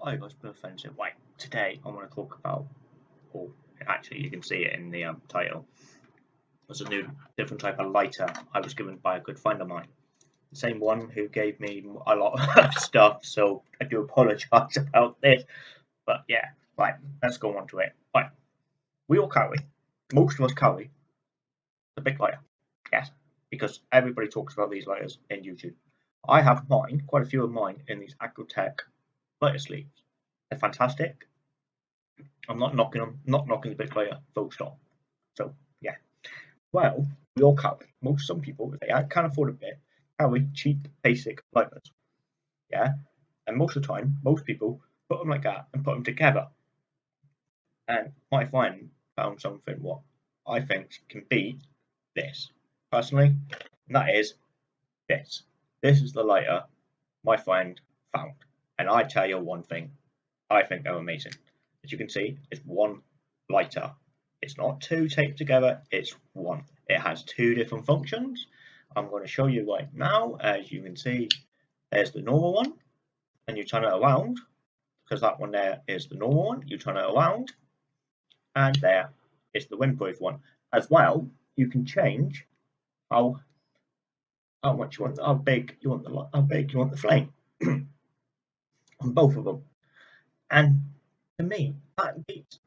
Hi guys, Bill Fencer. Right, today I want to talk about, or actually you can see it in the um, title, there's a new different type of lighter I was given by a good friend of mine. The same one who gave me a lot of stuff, so I do apologise about this. But yeah, right, let's go on to it. Right, we all carry, most of us carry, the Bic lighter. Yes, because everybody talks about these lighters in YouTube. I have mine, quite a few of mine, in these Agrotech sleeves. They're fantastic. I'm not knocking them, not knocking the lighter, full stop. So yeah. Well, we all carry. Most some people, if they can't afford a Bic, carry cheap basic lighters. Yeah. And most of the time, most people put them like that and put them together. And my friend found something what I think can be this personally, and that is this. This is the lighter my friend found. And I tell you one thing, I think they're amazing. As you can see, it's one lighter. It's not two taped together, it's one. It has two different functions. I'm going to show you right now. As you can see, there's the normal one, and you turn it around, because that one there is the normal one. You turn it around, and there is the windproof one. As well, you can change how how much you want, how big you want the how big you want the flame. on both of them. And to me, that beats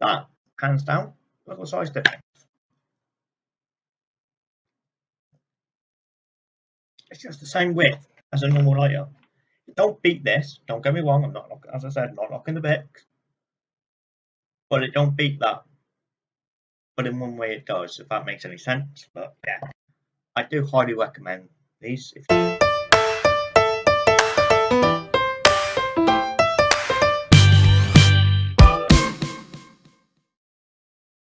that hands down. What size difference. It's just the same width as a normal lighter. Don't beat this. Don't get me wrong. I'm not, as I said, not knocking the Bic, but it don't beat that. But in one way, it does. If that makes any sense. But yeah, I do highly recommend these. If